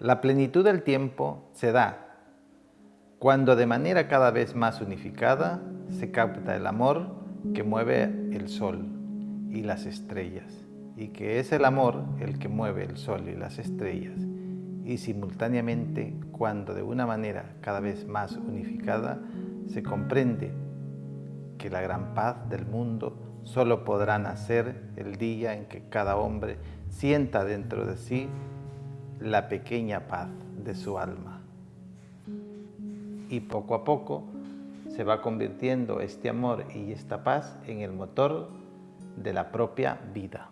La plenitud del tiempo se da cuando de manera cada vez más unificada se capta el amor que mueve el sol y las estrellas y que es el amor el que mueve el sol y las estrellas y simultáneamente cuando de una manera cada vez más unificada se comprende que la gran paz del mundo solo podrá nacer el día en que cada hombre sienta dentro de sí la pequeña paz de su alma. Y poco a poco se va convirtiendo este amor y esta paz en el motor de la propia vida.